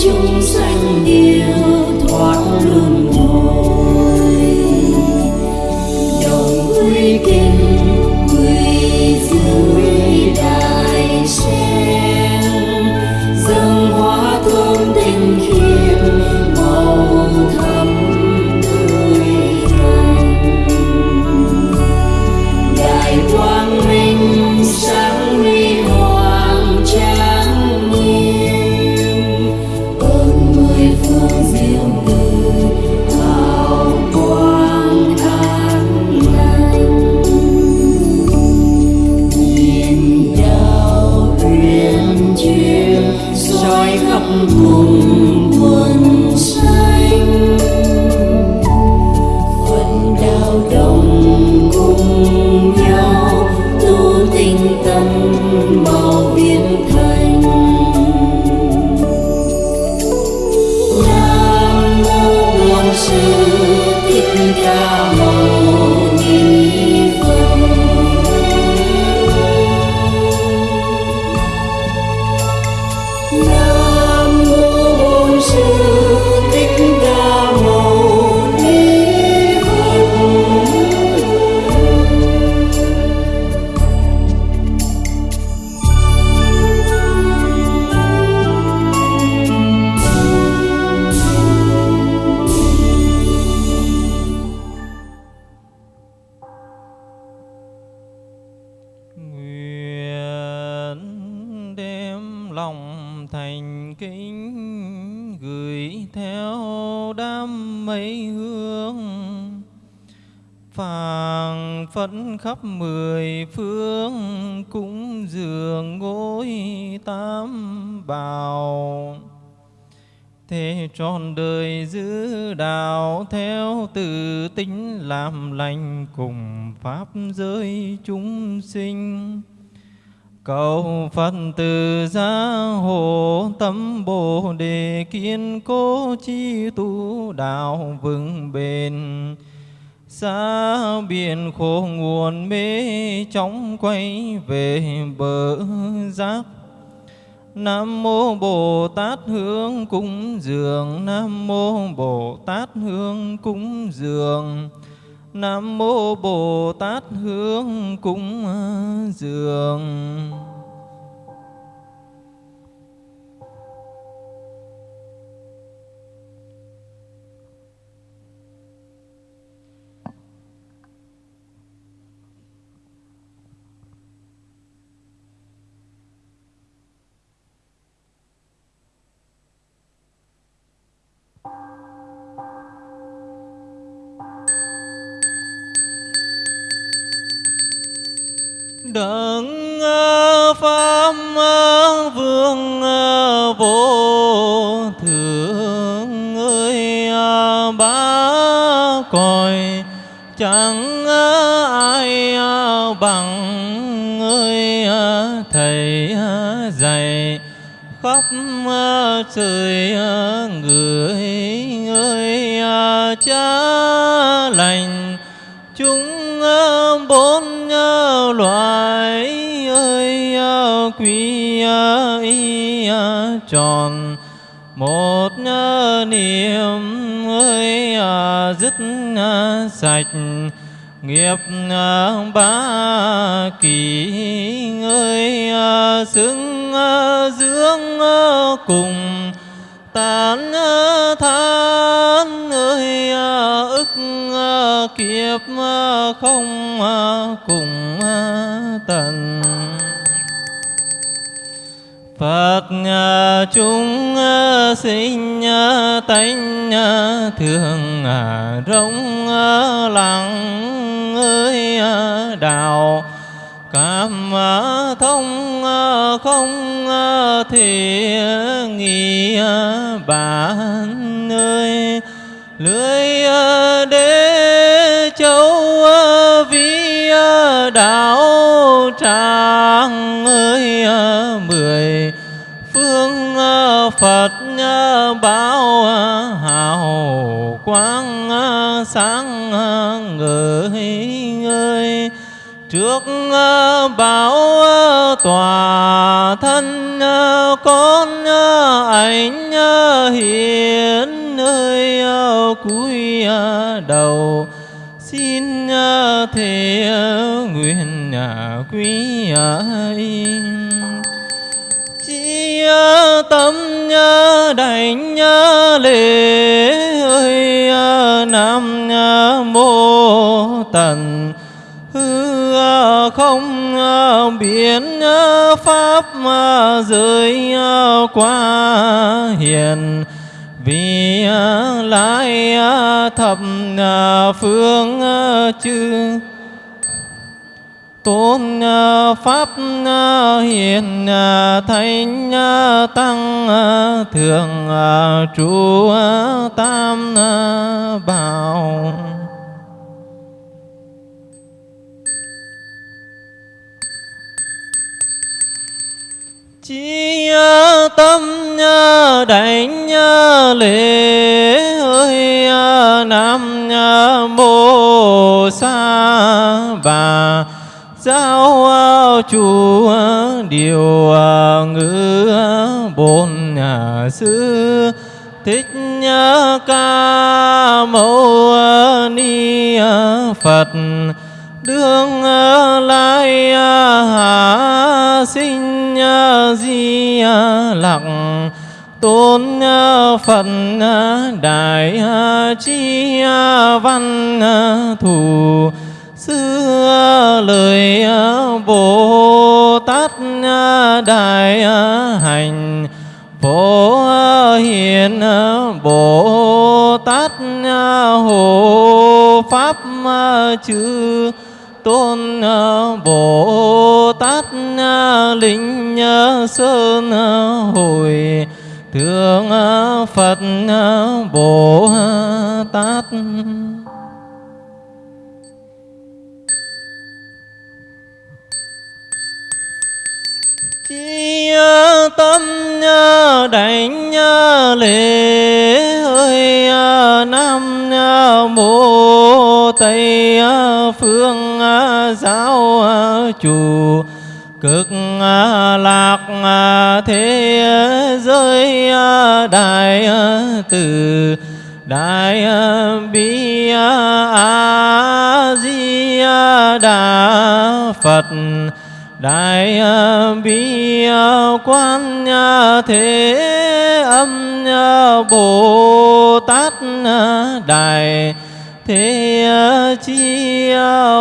chúng sanh yêu thoát luân hồi. Đồng quy kim khắp mười phương cúng dường ngôi tam bào, thế trọn đời giữ đạo theo từ tính làm lành cùng pháp giới chúng sinh. Cầu phật từ gia hộ tâm bồ đề kiên cố chi tu đạo vững bền xa biển khổ nguồn mê chóng quay về bờ giác. Nam mô Bồ Tát hướng cúng dường. Nam mô Bồ Tát hướng cúng dường. Nam mô Bồ Tát hướng cúng dường. Đấng ờ, pháp ờ, vương ờ, vô thượng ơi à, ba cõi chẳng ai bằng ơi thầy dạy khắp trời người ơi cha lành. Chúng bốn loài ơi, quý y tròn một niềm ơi, dứt sạch nghiệp ba kỳ ơi, xứng dưỡng cùng tán than ơi, ức kiếp không cùng tận Phật chúng sinh tánh thường rống lặng ơi đạo cảm thông không thể nghi bản ơi lưới đế châu vi đạo tràng ơi, mười phương à, phật à, báo à, hào quang sáng ngời ơi. Trước bảo tòa thân con ảnh hiến nơi cúi đầu xin thể nguyện quý chi tâm đảnh lễ ơi. Nam mô tần. Hư không biến pháp giới qua hiền vì à, lai à, thập à, phương chư. Tôn pháp hiền thánh tăng thường trụ tam bảo. Chi tâm đảnh lễ ơi à, nam mô sa bà giáo à, chủ điều à, ngữ bổn sư thích ca mâu ni phật, đương lai hạ sinh di à, lặc. Tôn phật à, đại à, chi văn thủ xưa lời bồ tát đại hành. Phổ hiền bồ tát hộ pháp chư tôn à, bồ tát à, linh à, sơn hồi, thượng phật bồ tát. Chi tâm đảnh lễ ơi nam mô tây phương giáo chủ cực lạc thế giới đại từ đại bi a di đà phật đại bi quan thế âm bồ tát đại thế chi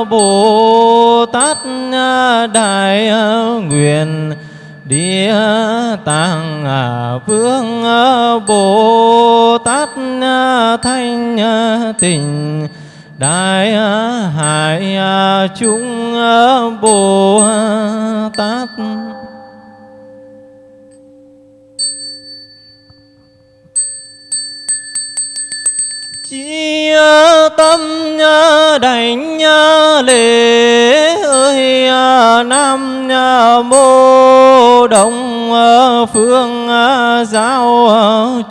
bồ tát đại nguyện địa tạng vương bồ tát thanh tịnh đại hải chúng bồ tát tâm đảnh lễ ơi à, nam mô đồng à, phương à, giáo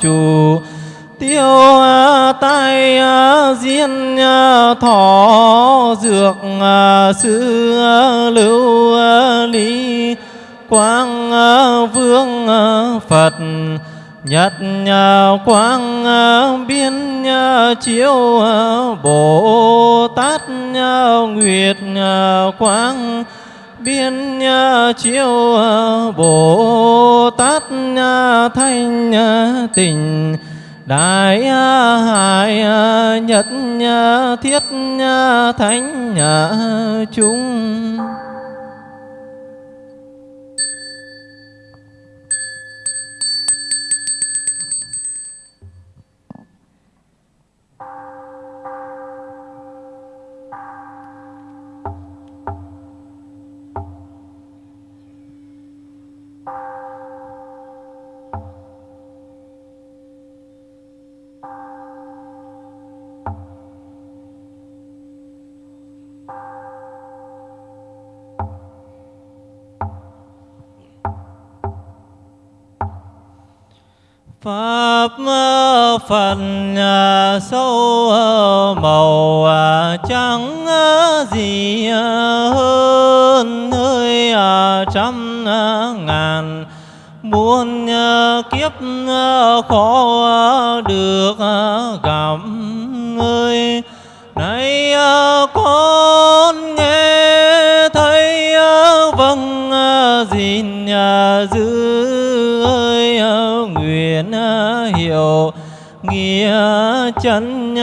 chủ, tiêu tai diên thọ, dược sư lưu lý, quang vương phật nhật quang ờ, biên chiếu ờ, bồ tát nguyệt quang biên chiếu ờ, bồ tát thanh tình. Đại hải nhật thiết thánh chúng Pháp ờ, Phật ờ, sâu ờ, màu trắng gì hơn hơi trăm ngàn. Muôn kiếp khó được gặp ơi nay con nghe thấy vâng gìn giữ hiểu nghĩa chân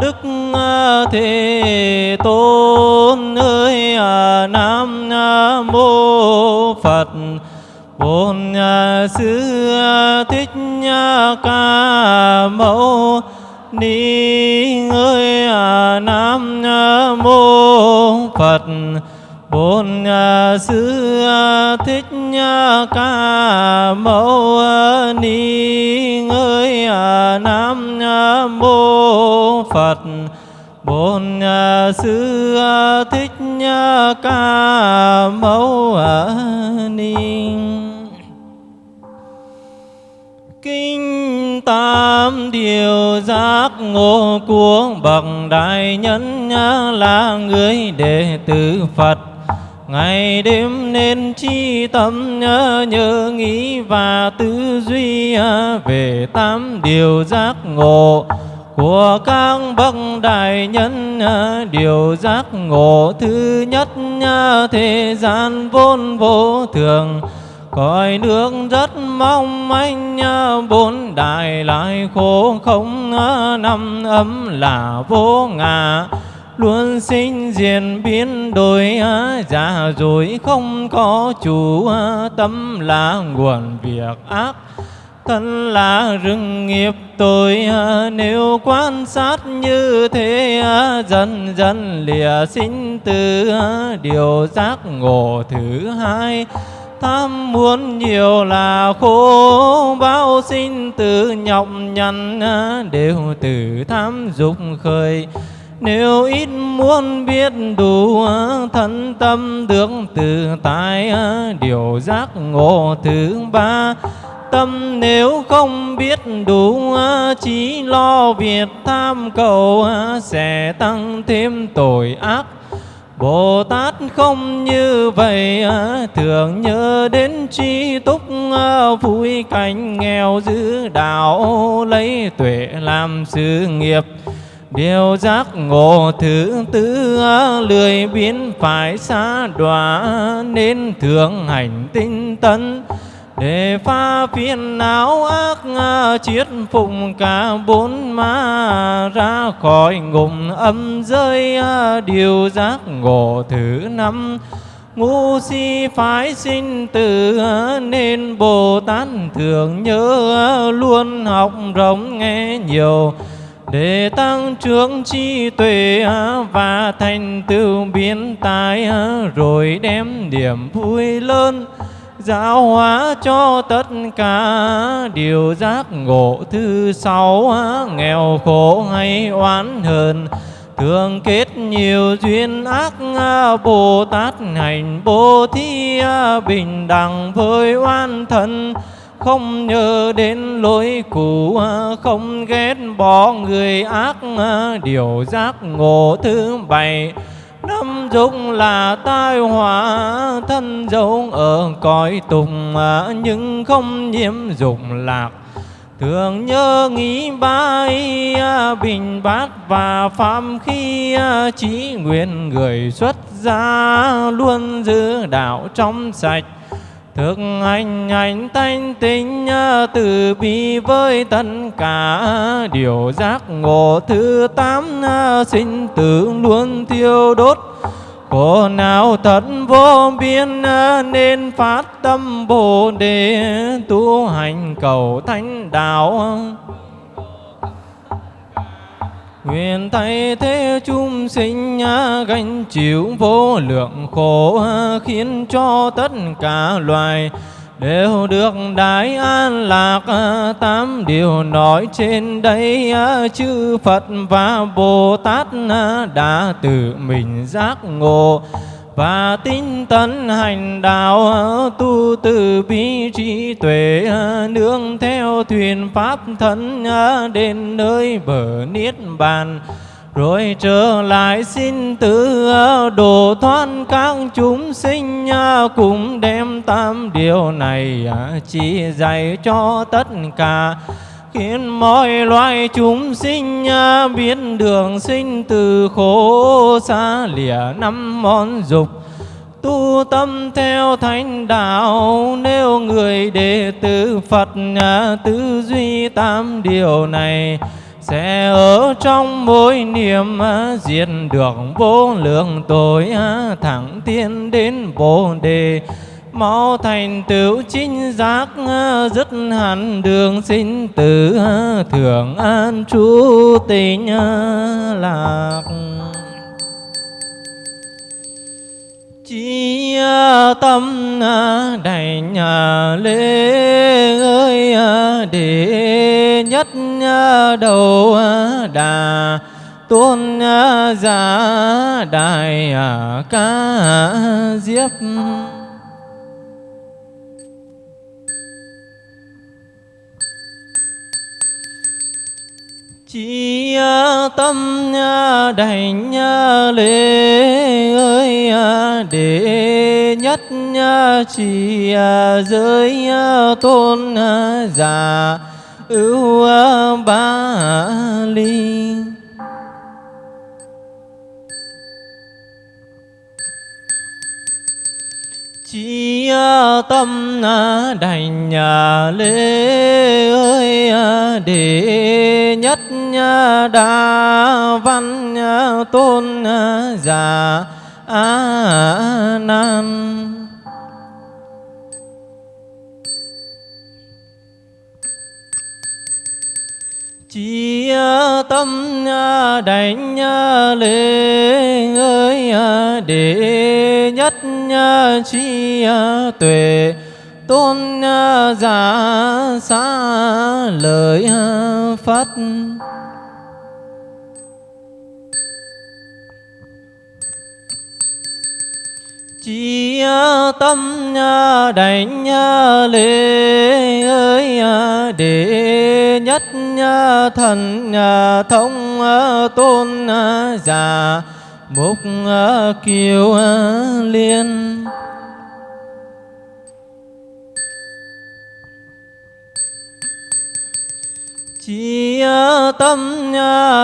đức à, thế tôn ơi à, nam à, mô phật. Bổn sư thích ca mâu ni ơi nam mô phật bổn sư à, à, thích à, ca mâu ni ơi nam mô, phật. Bổn sư thích ca mâu ni. Kinh tam điều điều giác ngộ của bậc đại nhân là người đệ tử Phật ngày đêm nên chi tâm nhớ, nhớ nghĩ và tư duy à, về tám điều giác ngộ của các bậc đại nhân à, điều giác ngộ thứ nhất à, thế gian vốn vô thường. Cõi nước rất mong manh bốn đại lại khổ không năm ấm là vô ngã luôn sinh diện biến đổi già rồi không có chủ tâm là nguồn việc ác, thân là rừng nghiệp tôi nếu quan sát như thế dần dần lìa sinh từ điều giác ngộ thứ hai, tham muốn nhiều là khổ. Bao sinh tử nhọc nhằn đều từ tham dục khởi nếu ít muốn biết đủ, thân tâm được tự tại, điều giác ngộ thứ ba. Tâm nếu không biết đủ, chỉ lo việc tham cầu, sẽ tăng thêm tội ác. Bồ Tát không như vậy, thường nhớ đến tri túc, vui cảnh nghèo giữ đạo, lấy tuệ làm sự nghiệp. Điều giác ngộ thứ tư à, lười biến phải xa đọa, nên thường hành tinh tấn. Để pha phiền não ác à, chiết phụng cả bốn ma ra khỏi ngục âm rơi à, điều giác ngộ thứ năm. Ngu si phái sinh tử nên bồ tát thường nhớ luôn học rộng nghe nhiều để tăng trưởng trí tuệ và thành tựu biến tài, rồi đem niềm vui lớn giáo hóa cho tất cả. Điều giác ngộ thứ sáu, nghèo khổ hay oán hờn, thường kết nhiều duyên ác. Bồ tát hành bố thí, bình đẳng với oan thân không nhớ đến lối cũ, không ghét bỏ người ác, điều giác ngộ thứ bảy. Năm dục là tai họa, thân dấu ở cõi tùng, nhưng không nhiễm dục lạc. Thường nhớ nghĩ bái, bình bát và phạm khi trí nguyện người xuất gia luôn giữ đạo trong sạch. Thực hành hành thanh tịnh từ bi với tất cả. Điều giác ngộ thứ tám sinh tử luôn thiêu đốt. Khổ nào thật vô biên nên phát tâm bồ đề. Tu hành cầu thánh đạo. Nguyện thay thế chúng sinh gánh chịu vô lượng khổ khiến cho tất cả loài đều được đại an lạc tám điều nói trên đây chư Phật và Bồ Tát đã tự mình giác ngộ và tinh tấn hành đạo, tu từ bi trí tuệ, nương theo thuyền pháp thân đến nơi bờ niết bàn. Rồi trở lại xin tự độ thoát các chúng sinh, cùng đem tam điều này chỉ dạy cho tất cả khiến mọi loài chúng sinh à, biết đường sinh từ khổ xa lìa năm món dục. Tu tâm theo thánh đạo, nếu người đệ tử Phật à, tư duy tam điều này, sẽ ở trong mỗi niệm à, diệt được vô lượng tội thẳng tiến đến bồ đề mau thành tựu chính giác, dứt hẳn đường sinh tử thường an trú tình lạc. Chi tâm đảnh lễ ơi đệ nhất đầu đà tôn giả đại ca diếp. Chi tâm đảnh lễ ơi à, để nhất chỉ à, giới tôn à, giả ưu ba ly. Chi tâm đảnh lễ ơi à, để nhất đa văn tôn à, già a nan. Chi tâm đảnh lễ ơi à, để nhất chi ờ, tuệ, tôn ờ, giả xa lời ờ, Phật. Chi tâm đảnh lễ ơi để nhất thần thông tôn giả mục ờ, kiều ờ, liên. Chi ờ, tâm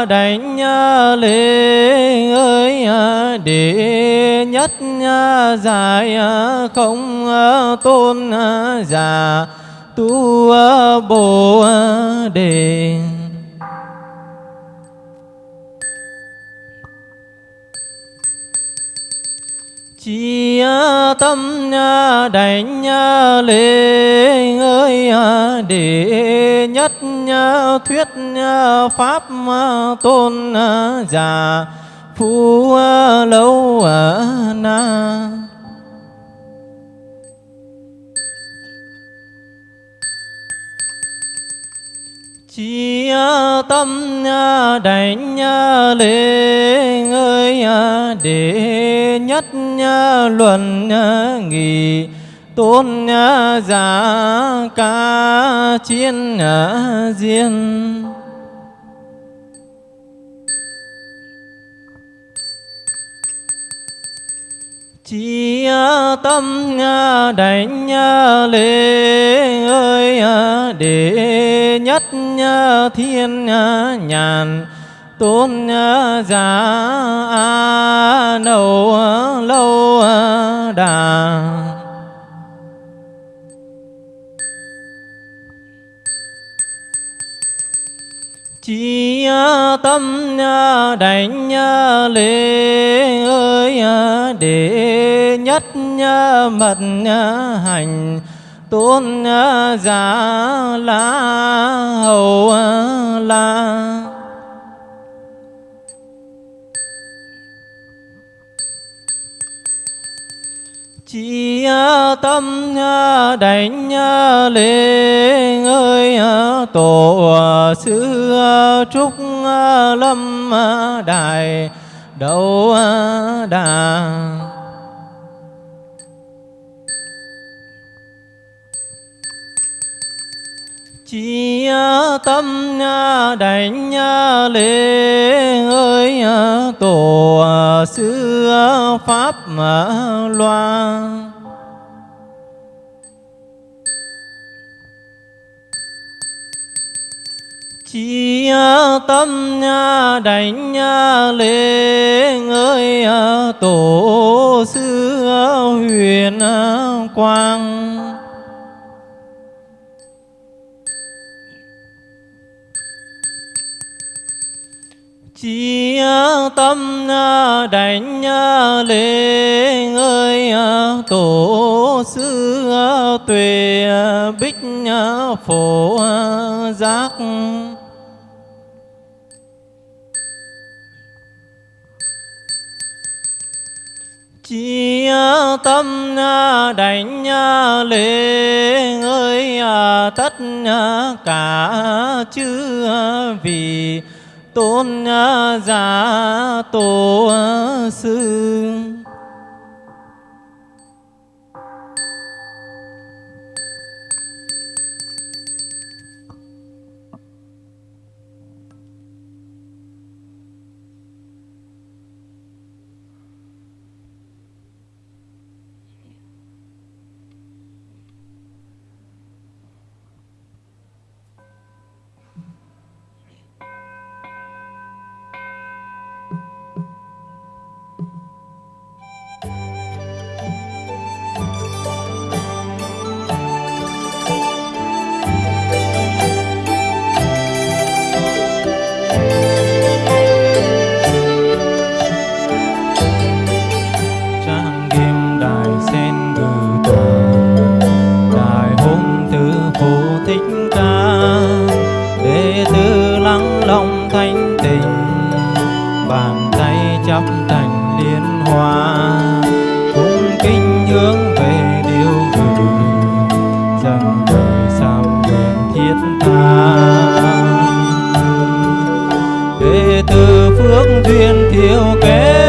đảnh lễ ơi để nhất giải không tôn giả, tu bồ đề. Chi tâm đảnh lễ ơi để nhất thuyết pháp tôn giả phú lâu na chi tâm đảnh lễ ơi để nhất luận nghị tôn giả ca chiến diên chi tâm đảnh lễ ơi đệ nhất thiên nhàn, tôn giả a nâu lâu đà. Tâm đảnh lễ ơi để nhất mật hành tôn giả la hầu la. Tâm đảnh lễ ơi tổ sư trúc lâm đài đầu đà. Chi tâm đảnh lễ ơi tổ sư pháp loan. Tâm đảnh lễ ơi tổ sư huyền quang. Chi tâm đảnh lễ ơi tổ sư tuệ bích phổ giác. Chi tâm đảnh lễ ơi tất cả chư vì tôn giả tổ sư. thuyền thiếu kết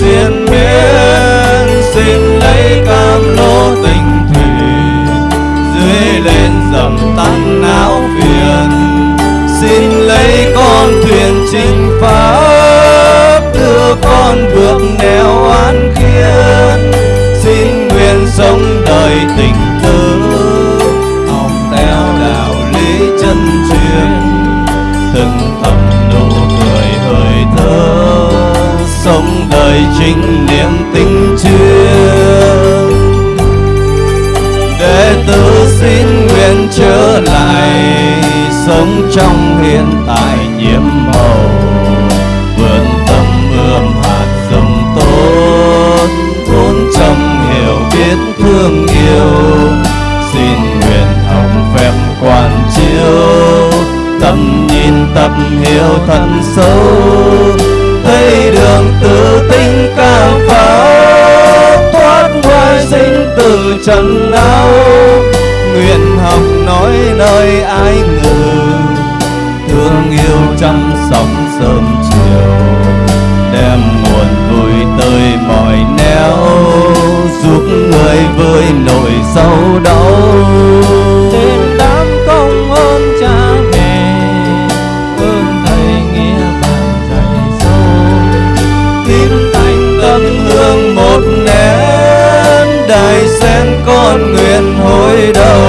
triền miên xin lấy cam lô tình thủy, dưới lên dầm tan não phiền. Xin lấy con thuyền trình pháp, đưa con vượt nẻo an khiên xin nguyện sống đời tình tứ, học theo đạo lý chân truyền. Từng trình niệm tình chưa để tử xin nguyện trở lại, sống trong hiện tại nhiễm màu. Vườn tâm ươm hạt dầm tốt, vốn trong hiểu biết thương yêu. Xin nguyện học phép quan chiếu tâm nhìn tập hiểu thật sâu thấy đường tự tinh càng pháo thoát ngoài sinh từ trần đau nguyện học nói nơi ai ngờ thương yêu chăm sóng sớm chiều. Đem nguồn vui tới mọi nẻo, giúp người với nỗi sâu đau. Đại con nguyện hồi đầu.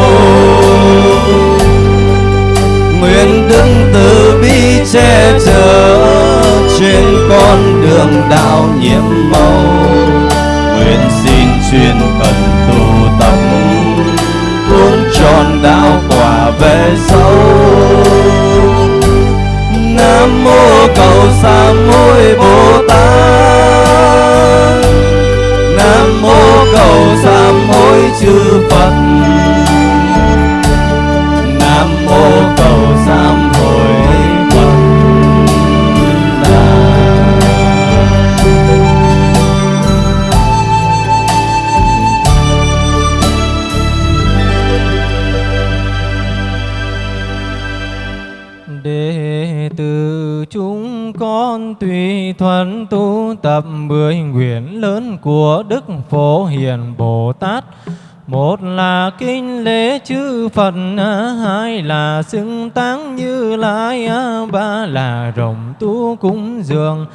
Nguyện đứng từ bi che chở trên con đường đạo nhiệm màu. Nguyện xin chuyên cần tu tập uống tròn đạo quả về sâu. Nam mô cầu sa môi bồ tát. Nam mô cầu sa hối chư phật. Nam mô cầu sám hồi phật. Đà đệ tử chúng con tùy thuận tu tập mười nguyện lớn của đức phổ hiền bồ tát một là kinh lễ chư Phật, hai là xưng táng như lai, ba là rồng tu cúng dường,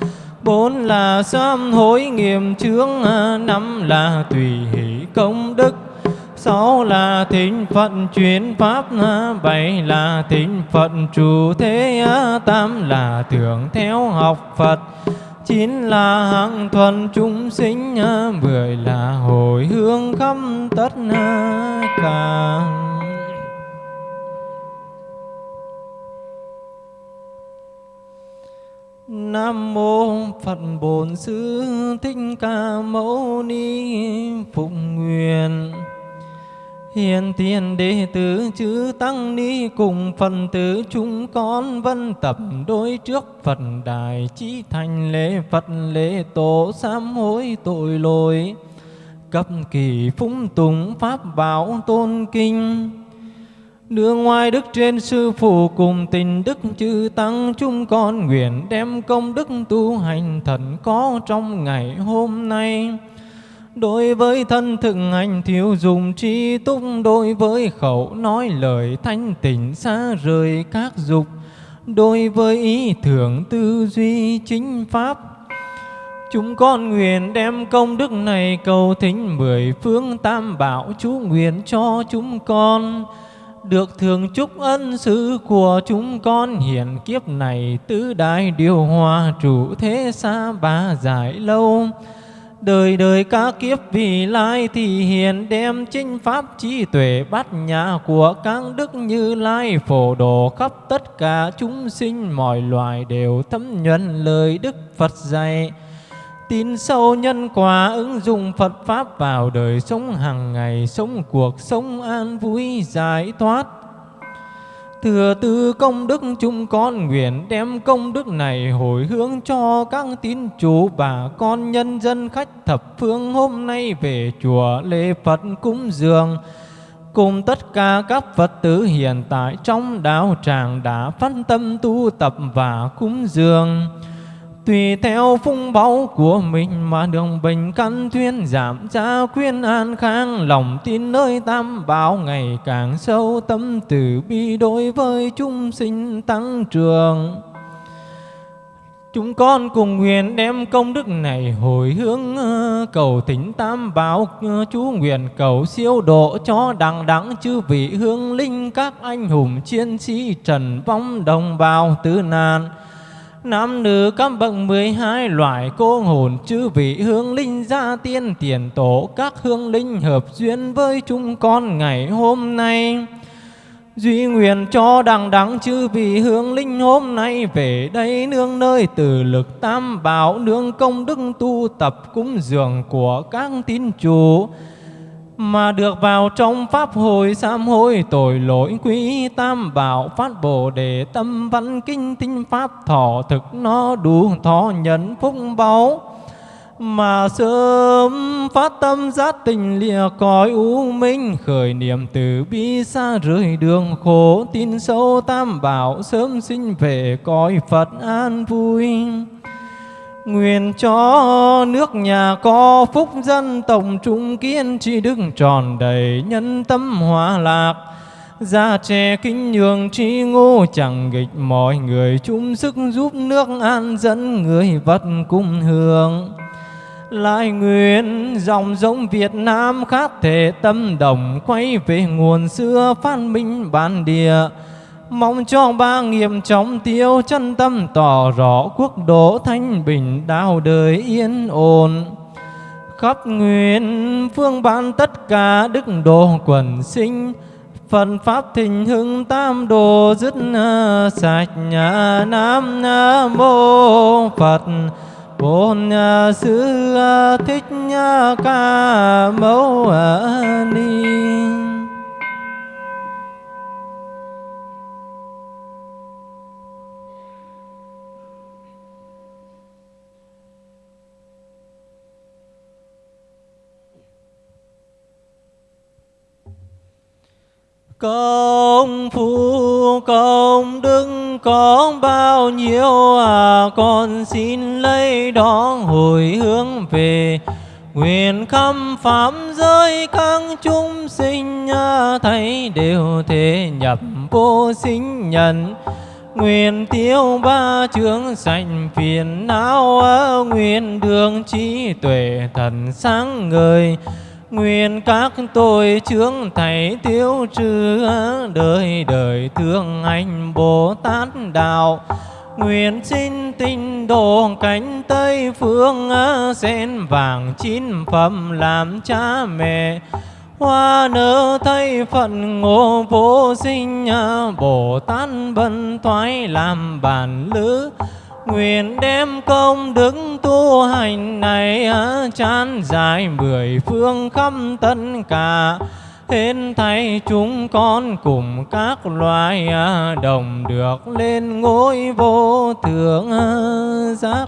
bốn là sám hối nghiệm chướng, năm là tùy hỷ công đức, sáu là thính phận chuyển pháp, bảy là thính phận trụ thế, tám là tưởng theo học Phật, chín là hạng thuần chúng sinh, mười là hồi hướng khắp tất cả. Nam mô Phật Bổn Sư Thích Ca Mâu Ni Phụng Nguyện Hiện tiền đệ tử chữ Tăng Ni cùng phần tử chúng con vân tập đối trước Phật Đài chí thành lễ Phật lễ tổ sám hối tội lỗi cấp kỳ phúng tùng pháp bảo tôn kinh Đưa ngoài đức trên sư phụ cùng tình đức chư tăng chúng con nguyện đem công đức tu hành thần có trong ngày hôm nay. Đối với thân thực hành thiếu dùng tri túc, Đối với khẩu nói lời thanh tịnh xa rời các dục, Đối với ý tưởng tư duy chính pháp. Chúng con nguyện đem công đức này cầu thính mười phương tam bảo chú nguyện cho chúng con. Được thường chúc ân sư của chúng con hiện kiếp này tứ đại điều hòa trụ thế xa ba giải lâu đời đời các kiếp vì lai thì hiền đem chinh pháp trí tuệ bát nhã của các đức như lai phổ độ khắp tất cả chúng sinh. Mọi loài đều thấm nhuận lời đức Phật dạy. Tin sâu nhân quả ứng dụng Phật pháp vào đời sống hàng ngày, sống cuộc sống an vui, giải thoát. Thừa tư công đức chúng con nguyện đem công đức này hồi hướng cho các tín chủ bà con nhân dân khách thập phương hôm nay về chùa lễ Phật cúng dường cùng tất cả các Phật tử hiện tại trong đạo tràng đã phân tâm tu tập và cúng dường. Tùy theo phung báu của mình mà đường bình căn thuyên giảm ra khuyên an khang, lòng tin nơi tam bảo ngày càng sâu, tâm từ bi đối với chúng sinh tăng trưởng. Chúng con cùng nguyện đem công đức này hồi hướng ờ, cầu thỉnh tam bảo ờ, chú nguyện cầu siêu độ cho đằng đẳng chư vị hương linh các anh hùng chiến sĩ trần vong đồng bào tứ nạn Nam nữ các bậc mười hai loại cô hồn chư vị hương linh gia tiên tiền tổ các hương linh hợp duyên với chúng con ngày hôm nay. Duy nguyện cho đằng đắng chư vị hương linh hôm nay về đây nương nơi từ lực tam bảo nương công đức tu tập cúng dường của các tín chủ mà được vào trong pháp hội sám hối tội lỗi quý tam bảo phát bồ đề tâm văn kinh tinh pháp thọ thực nó đủ thọ nhận phúc báu. Mà sớm phát tâm giác tình lìa cõi u minh, khởi niệm từ bi xa rời đường khổ, tin sâu tam bảo sớm sinh về cõi Phật an vui. Nguyện cho nước nhà có phúc dân tổng trung kiên tri đức tròn đầy nhân tâm hòa lạc. Gia trẻ kính nhường tri ngô, chẳng nghịch mọi người, chung sức giúp nước an dẫn người vật cung hương lại nguyện dòng giống Việt Nam khác thể tâm đồng, quay về nguồn xưa, phát minh bản địa mong cho ba nghiệp trọng tiêu, chân tâm tỏ rõ quốc độ thanh bình đạo đời yên ổn. Khắp nguyện phương ban tất cả đức độ quần sinh, Phật Pháp thịnh hưng tam đồ dứt à, sạch nhà Nam à, Mô Phật. Bổn à, Sư Thích Ca Mâu Ni. Công phu công đức có bao nhiêu à? Con xin lấy đó hồi hướng về. Nguyện khâm pháp giới các chúng sinh à, Thấy đều thể nhập vô sinh nhận Nguyện tiêu ba chướng sạch phiền não à, Nguyện đường trí tuệ thần sáng ngời. Nguyện các tội chướng thầy tiêu trừ đời đời thương anh Bồ Tát đạo. Nguyện xin tinh độ cánh Tây phương sen vàng chín phẩm làm cha mẹ. Hoa nở thay phận ngộ vô sinh, Bồ Tát bần thoái làm bản lữ. Nguyện đem công đức tu hành này chán dài mười phương khắp tất cả. Hết thay chúng con cùng các loài đồng được lên ngôi vô thượng giác.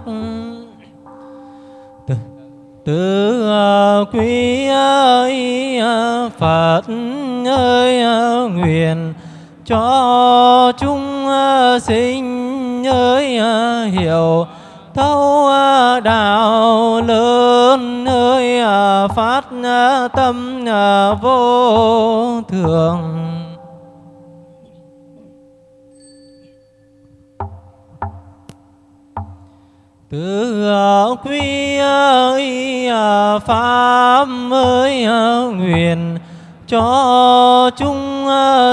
Từ, từ à, quý ơi Phật ơi nguyện cho chúng sinh ơi à, hiểu thấu à, đạo lớn ơi à, phát tâm vô thường. Từ quy ơi pháp ơi nguyện cho chúng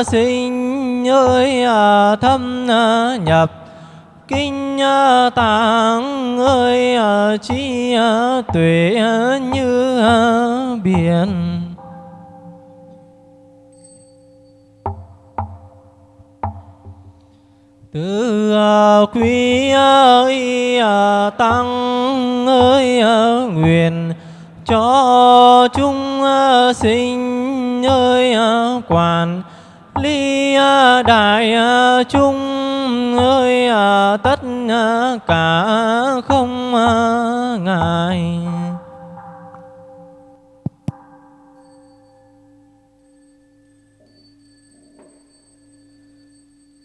sinh ơi thâm nhập kinh ờ, tạng ơi ờ, chi ờ, tuệ như biển. Từ quý ơi tăng ơi nguyện cho chúng sinh ơi quản lý đại chúng ơi à, tất à, cả không à, ngại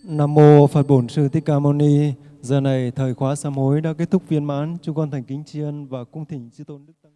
Nam mô Phật Bổn Sư Thích Ca Mâu Ni. Giờ này thời khóa sám hối đã kết thúc viên mãn. Chúng con thành kính tri ân và cung thỉnh chư tôn đức tăng.